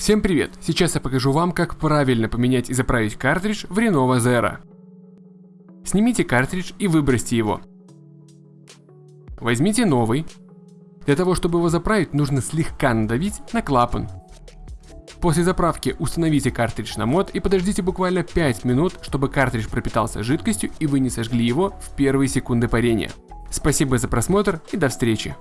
Всем привет! Сейчас я покажу вам, как правильно поменять и заправить картридж в Renova Zero. Снимите картридж и выбросьте его. Возьмите новый. Для того, чтобы его заправить, нужно слегка надавить на клапан. После заправки установите картридж на мод и подождите буквально 5 минут, чтобы картридж пропитался жидкостью и вы не сожгли его в первые секунды парения. Спасибо за просмотр и до встречи.